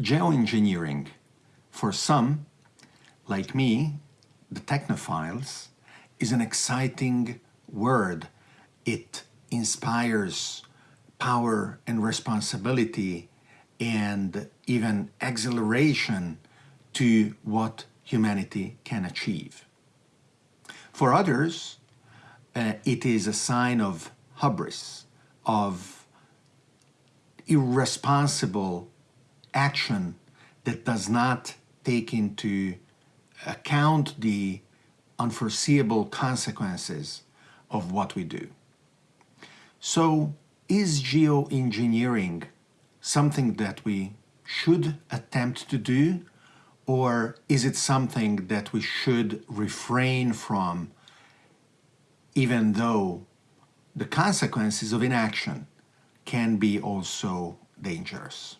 Geoengineering, for some, like me, the technophiles, is an exciting word. It inspires power and responsibility and even exhilaration to what humanity can achieve. For others, uh, it is a sign of hubris, of irresponsible action that does not take into account the unforeseeable consequences of what we do. So is geoengineering something that we should attempt to do or is it something that we should refrain from even though the consequences of inaction can be also dangerous?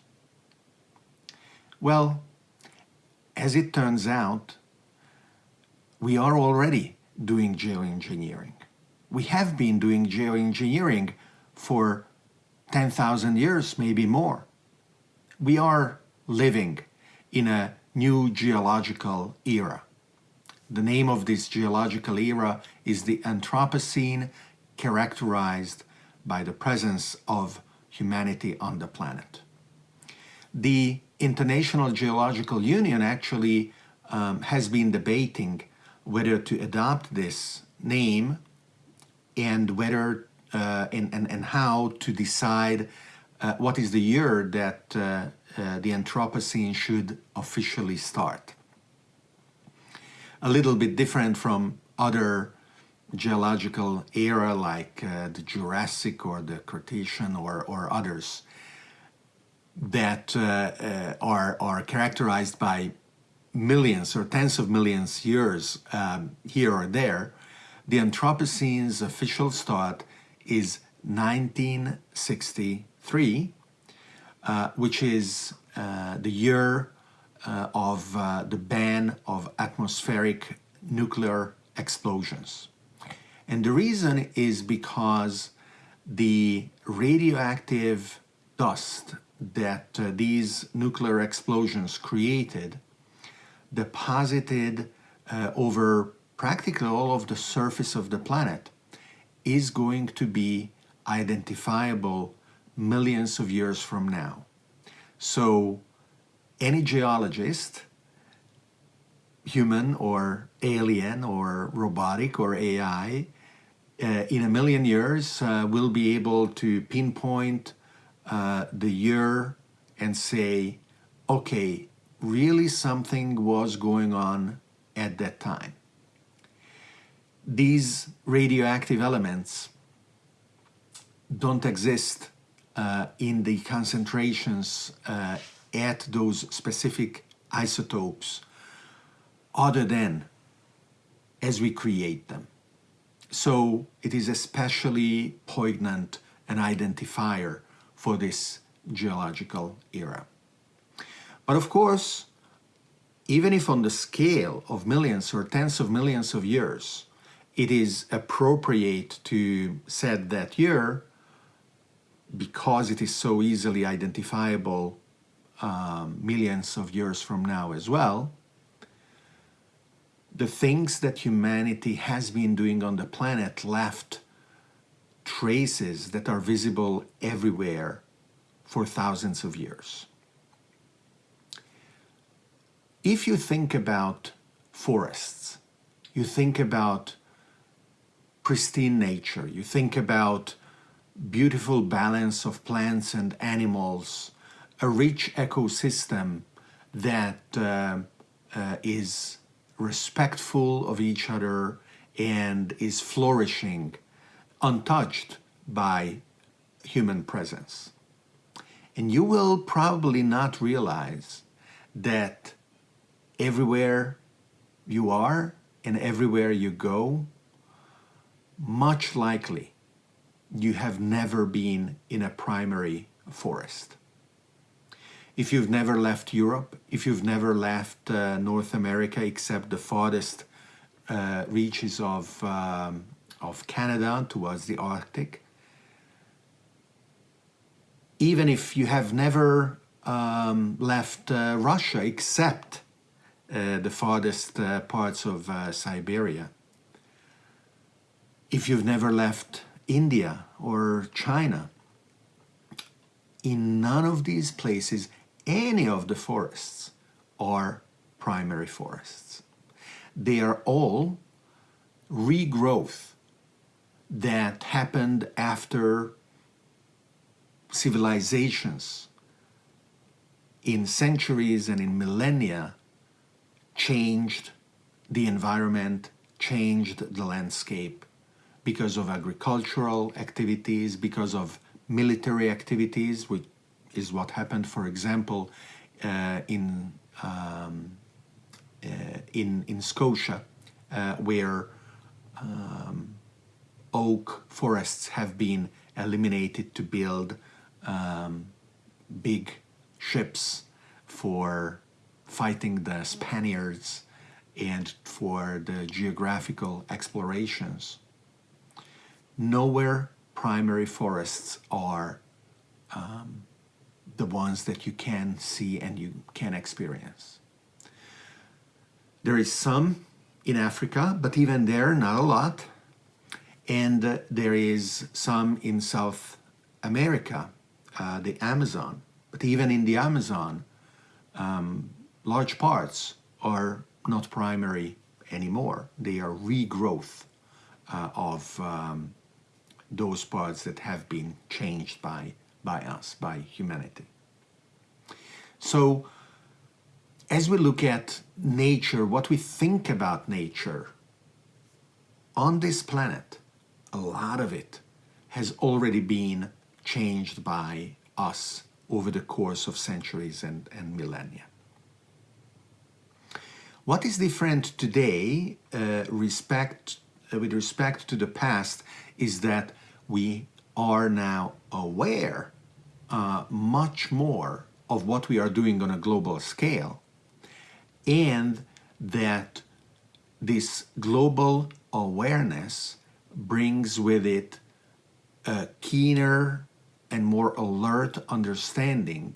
Well, as it turns out, we are already doing geoengineering. We have been doing geoengineering for 10,000 years, maybe more. We are living in a new geological era. The name of this geological era is the Anthropocene, characterized by the presence of humanity on the planet. The International Geological Union actually um, has been debating whether to adopt this name and whether uh, and, and, and how to decide uh, what is the year that uh, uh the Anthropocene should officially start. A little bit different from other geological era like uh, the Jurassic or the Cretaceous or, or others that uh, uh, are, are characterized by millions or tens of millions years um, here or there, the Anthropocene's official start is 1963, uh, which is uh, the year uh, of uh, the ban of atmospheric nuclear explosions. And the reason is because the radioactive dust that uh, these nuclear explosions created deposited uh, over practically all of the surface of the planet is going to be identifiable millions of years from now. So any geologist, human or alien or robotic or AI, uh, in a million years uh, will be able to pinpoint uh, the year and say, okay, really something was going on at that time. These radioactive elements don't exist uh, in the concentrations uh, at those specific isotopes other than as we create them. So it is especially poignant an identifier for this geological era. But of course, even if on the scale of millions or tens of millions of years, it is appropriate to set that year because it is so easily identifiable um, millions of years from now as well, the things that humanity has been doing on the planet left traces that are visible everywhere for thousands of years. If you think about forests, you think about pristine nature, you think about beautiful balance of plants and animals, a rich ecosystem that uh, uh, is respectful of each other and is flourishing untouched by human presence. And you will probably not realize that everywhere you are and everywhere you go, much likely you have never been in a primary forest if you've never left Europe, if you've never left uh, North America except the farthest uh, reaches of, um, of Canada towards the Arctic, even if you have never um, left uh, Russia except uh, the farthest uh, parts of uh, Siberia. If you've never left India or China, in none of these places any of the forests are primary forests. They are all regrowth that happened after civilizations in centuries and in millennia changed the environment, changed the landscape because of agricultural activities, because of military activities, which is what happened, for example, uh, in, um, uh, in, in Scotia, uh, where um, oak forests have been eliminated to build um, big ships for fighting the Spaniards and for the geographical explorations. Nowhere primary forests are um, the ones that you can see and you can experience. There is some in Africa, but even there, not a lot. And uh, there is some in South America, uh, the Amazon. But even in the Amazon, um, large parts are not primary anymore. They are regrowth uh, of um, those parts that have been changed by, by us, by humanity. So as we look at nature, what we think about nature on this planet, a lot of it has already been changed by us over the course of centuries and, and millennia. What is different today uh, respect, uh, with respect to the past is that we are now aware uh, much more of what we are doing on a global scale and that this global awareness brings with it a keener and more alert understanding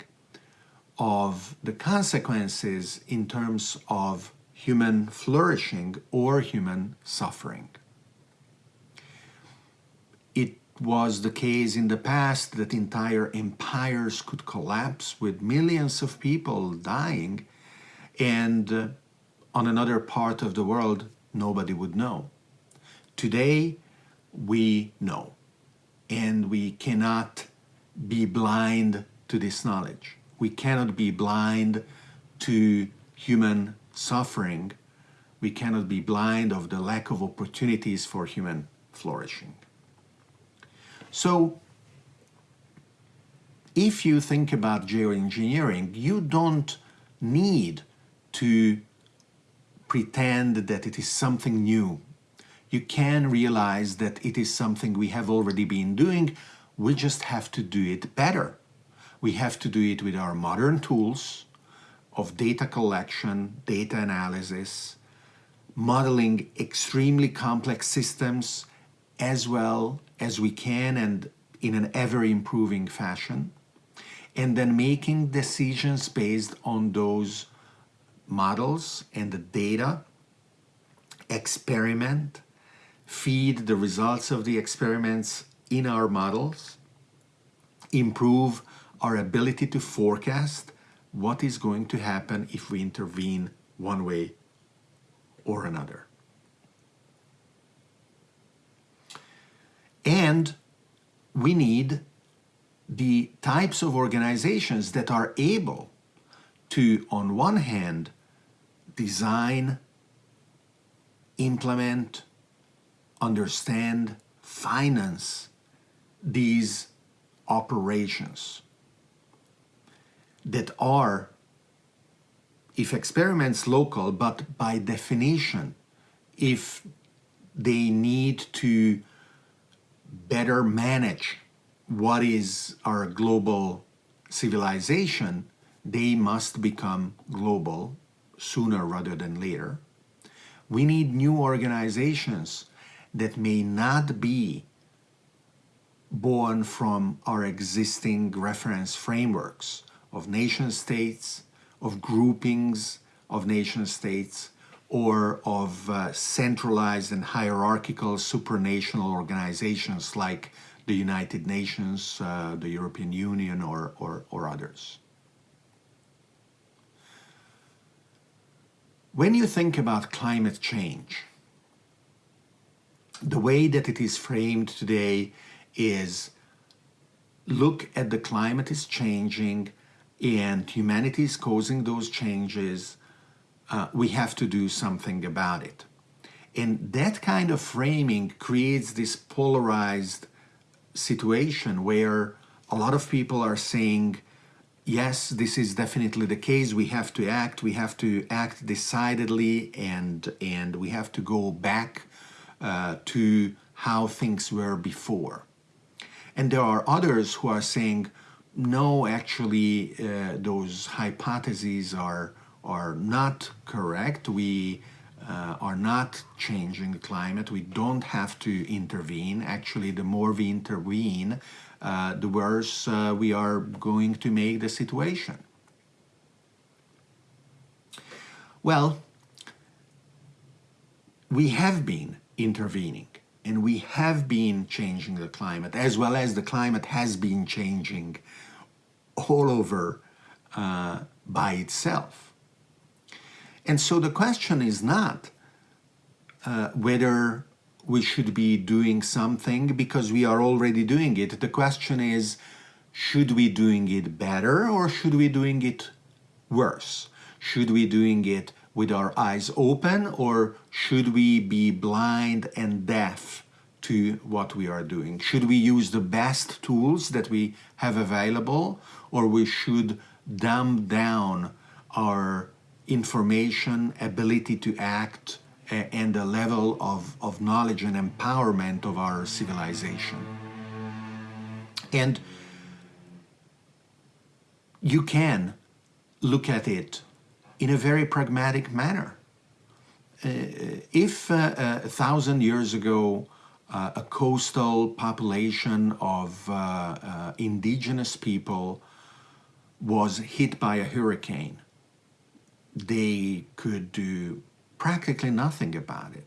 of the consequences in terms of human flourishing or human suffering. It was the case in the past that entire empires could collapse with millions of people dying and uh, on another part of the world nobody would know. Today we know and we cannot be blind to this knowledge. We cannot be blind to human suffering. We cannot be blind of the lack of opportunities for human flourishing. So if you think about geoengineering, you don't need to pretend that it is something new. You can realize that it is something we have already been doing we just have to do it better. We have to do it with our modern tools of data collection, data analysis, modeling extremely complex systems as well as we can and in an ever-improving fashion, and then making decisions based on those models and the data, experiment, feed the results of the experiments in our models, improve our ability to forecast what is going to happen if we intervene one way or another. And we need the types of organizations that are able to, on one hand, design, implement, understand, finance these operations that are, if experiments local, but by definition, if they need to better manage what is our global civilization, they must become global sooner rather than later. We need new organizations that may not be born from our existing reference frameworks of nation states, of groupings of nation states, or of uh, centralized and hierarchical supranational organizations like the United Nations, uh, the European Union, or, or, or others. When you think about climate change, the way that it is framed today is look at the climate is changing and humanity is causing those changes, uh, we have to do something about it. And that kind of framing creates this polarized situation where a lot of people are saying, yes, this is definitely the case. We have to act. We have to act decidedly, and and we have to go back uh, to how things were before. And there are others who are saying, no, actually, uh, those hypotheses are are not correct. We uh, are not changing the climate. We don't have to intervene. Actually, the more we intervene, uh, the worse uh, we are going to make the situation. Well, we have been intervening and we have been changing the climate as well as the climate has been changing all over uh, by itself. And so the question is not uh, whether we should be doing something because we are already doing it. The question is, should we doing it better or should we doing it worse? Should we doing it with our eyes open or should we be blind and deaf to what we are doing? Should we use the best tools that we have available or we should dumb down our information, ability to act, and the level of, of knowledge and empowerment of our civilization. And you can look at it in a very pragmatic manner. Uh, if uh, a thousand years ago uh, a coastal population of uh, uh, indigenous people was hit by a hurricane, they could do practically nothing about it.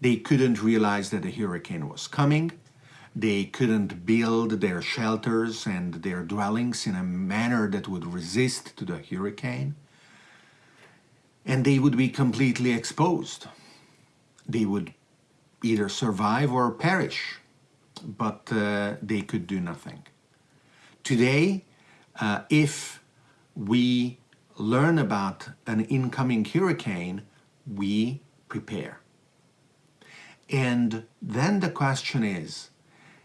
They couldn't realize that a hurricane was coming. They couldn't build their shelters and their dwellings in a manner that would resist to the hurricane. And they would be completely exposed. They would either survive or perish, but uh, they could do nothing. Today, uh, if we learn about an incoming hurricane, we prepare. And then the question is,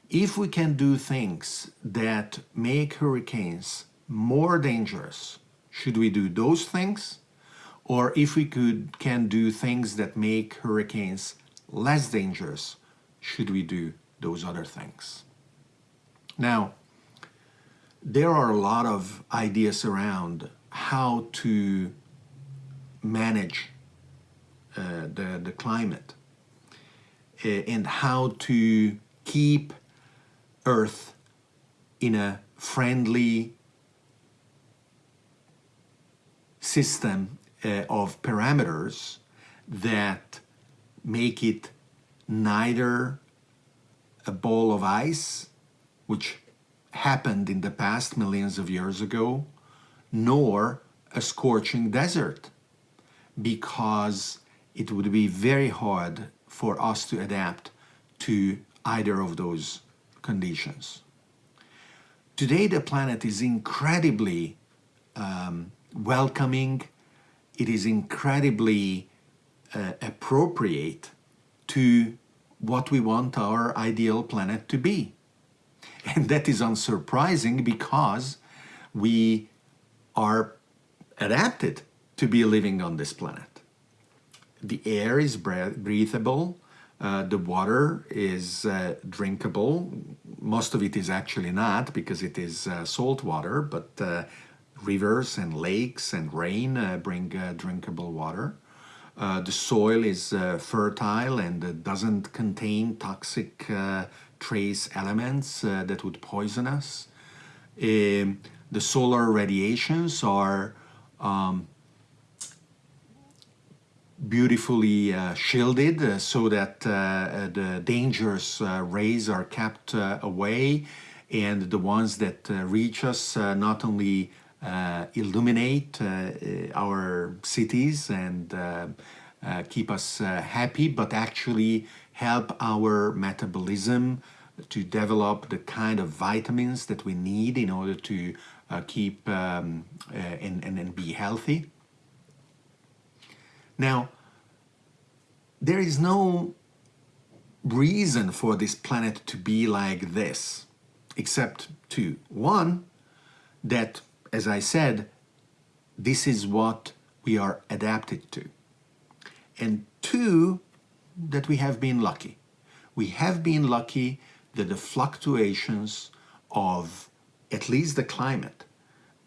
if we can do things that make hurricanes more dangerous, should we do those things? Or if we could can do things that make hurricanes less dangerous, should we do those other things? Now, there are a lot of ideas around how to manage uh, the, the climate uh, and how to keep Earth in a friendly system uh, of parameters that make it neither a ball of ice, which happened in the past millions of years ago, nor a scorching desert, because it would be very hard for us to adapt to either of those conditions. Today the planet is incredibly um, welcoming, it is incredibly uh, appropriate to what we want our ideal planet to be. And that is unsurprising because we are adapted to be living on this planet the air is breathable, uh, the water is uh, drinkable. Most of it is actually not because it is uh, salt water, but uh, rivers and lakes and rain uh, bring uh, drinkable water. the soil is fertile and doesn't contain toxic trace elements that would poison us. Um, the solar radiations are um, beautifully uh, shielded uh, so that uh, uh the dangerous uh, rays are kept uh, away and the ones that reach us not only Uh, illuminate uh, our cities and uh, keep us happy but actually help our metabolism to develop the kind of vitamins that we need in order to keep um, and, and, and be healthy. Now, there is no reason for this planet to be like this, except two. One, that, as I said, this is what we are adapted to. And two, that we have been lucky. We have been lucky that the fluctuations of at least the climate,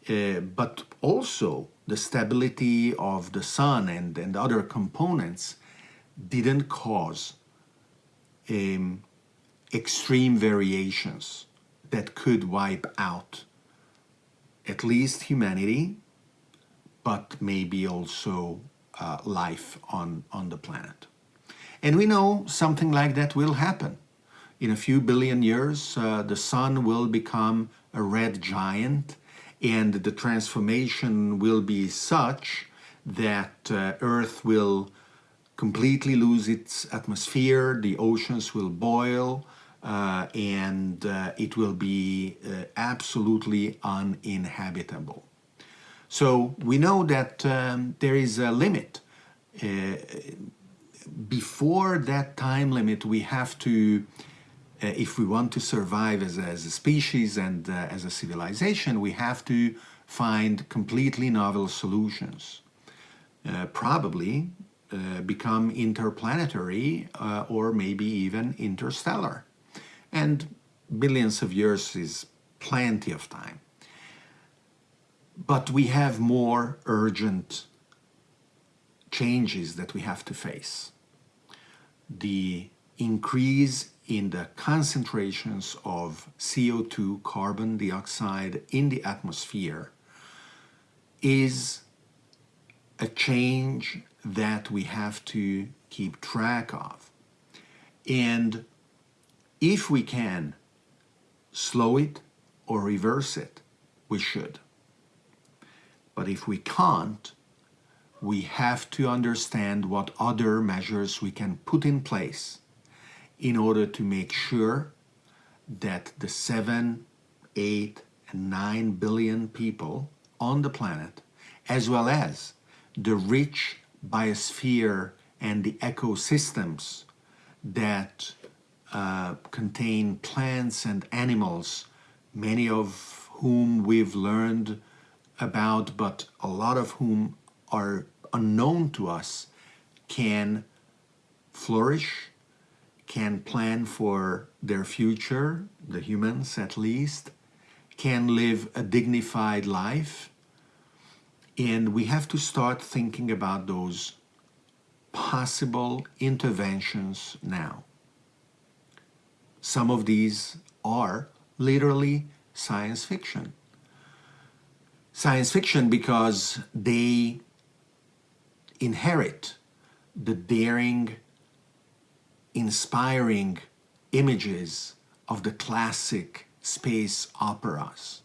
uh, but also the stability of the sun and, and other components didn't cause um, extreme variations that could wipe out at least humanity, but maybe also uh, life on, on the planet. And we know something like that will happen. In a few billion years, uh, the sun will become a red giant and the transformation will be such that uh, Earth will completely lose its atmosphere, the oceans will boil, uh, and uh, it will be uh, absolutely uninhabitable. So we know that um, there is a limit. Uh, before that time limit, we have to, uh, if we want to survive as a, as a species and uh, as a civilization, we have to find completely novel solutions. probably uh, become interplanetary uh, or maybe even interstellar. And billions of years is plenty of time. But we have more urgent changes that we have to face. The increase in the concentrations of CO2, carbon dioxide in the atmosphere is a change that we have to keep track of. And if we can slow it or reverse it, we should. But if we can't, we have to understand what other measures we can put in place in order to make sure that the 7, 8, and 9 billion people on the planet, as well as the rich biosphere and the ecosystems that uh, contain plants and animals, many of whom we've learned about, but a lot of whom are unknown to us, can flourish, can plan for their future, the humans at least, can live a dignified life, and we have to start thinking about those possible interventions now. Some of these are literally science fiction. Science fiction because they inherit the daring, inspiring images of the classic space operas.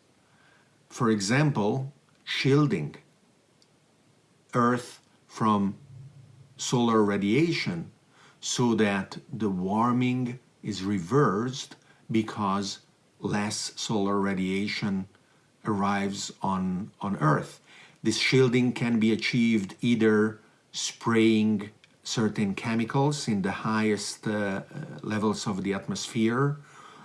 For example, shielding Earth from solar radiation so that the warming is reversed because less solar radiation arrives on, on Earth. This shielding can be achieved either spraying certain chemicals in the highest uh, levels of the atmosphere,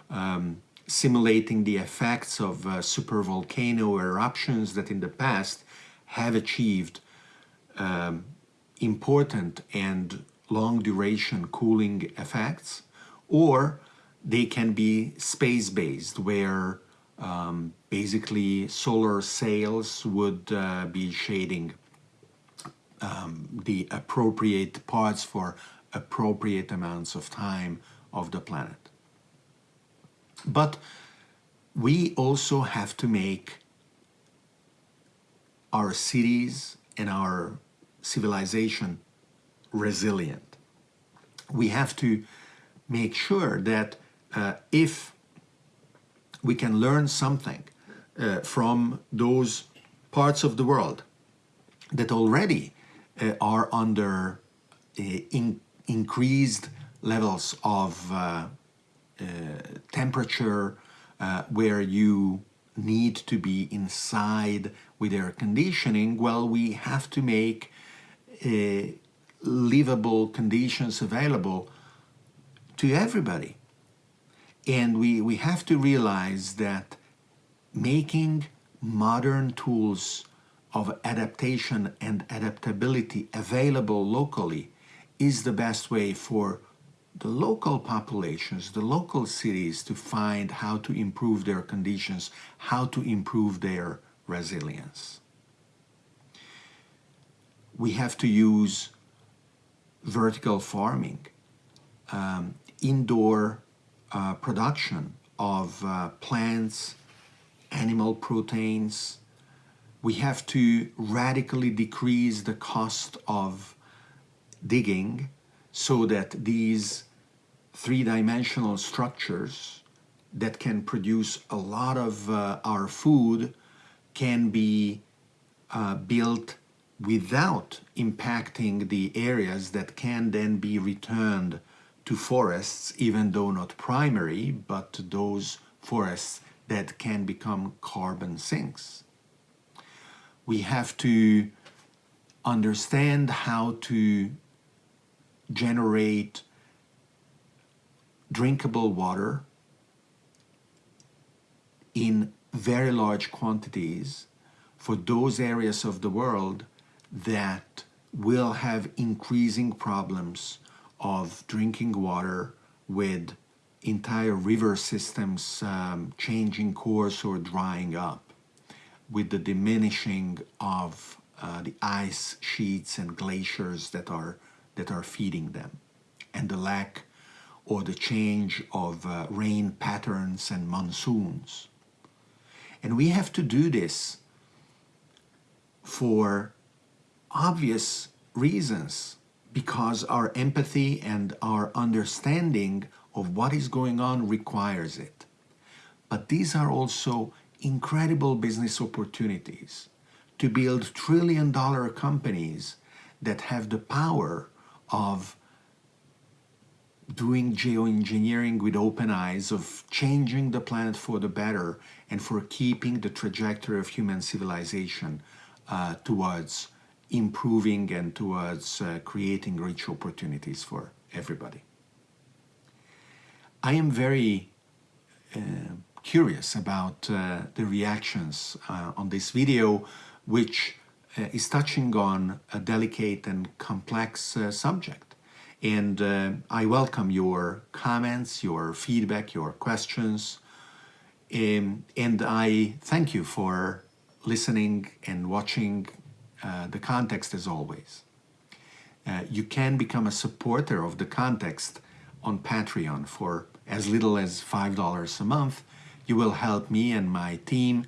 um, simulating the effects of uh, supervolcano eruptions that in the past have achieved um, important and long duration cooling effects, or they can be space-based, where um, basically solar sails would uh, be shading um, the appropriate parts for appropriate amounts of time of the planet. But we also have to make our cities and our civilization resilient. We have to make sure that uh, if we can learn something uh, from those parts of the world that already uh, are under uh, in increased levels of uh, uh, temperature where you need to be inside with air conditioning, well, we have to make livable conditions available to everybody. And we, we have to realize that making modern tools of adaptation and adaptability available locally is the best way for the local populations, the local cities to find how to improve their conditions, how to improve their resilience. We have to use vertical farming, um, indoor uh, production of uh, plants, animal proteins. We have to radically decrease the cost of digging so that these three-dimensional structures that can produce a lot of uh, our food can be uh, built without impacting the areas that can then be returned to forests, even though not primary, but to those forests that can become carbon sinks. We have to understand how to generate drinkable water in very large quantities for those areas of the world that will have increasing problems of drinking water with entire river systems um, changing course or drying up with the diminishing of uh, the ice sheets and glaciers that are that are feeding them and the lack or the change of uh, rain patterns and monsoons. And we have to do this for obvious reasons because our empathy and our understanding of what is going on requires it. But these are also incredible business opportunities to build trillion dollar companies that have the power of doing geoengineering with open eyes, of changing the planet for the better, and for keeping the trajectory of human civilization uh, towards improving and towards uh, creating rich opportunities for everybody. I am very uh, curious about uh, the reactions uh, on this video, which uh, is touching on a delicate and complex subject. And uh, I welcome your comments, your feedback, your questions. Um, and I thank you for listening and watching uh, the context as always. Uh, you can become a supporter of the context on Patreon for as little as $5 a month. You will help me and my team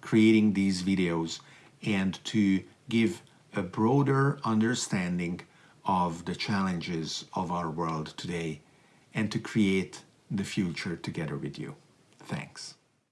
creating these videos and to give a broader understanding of the challenges of our world today and to create the future together with you. Thanks.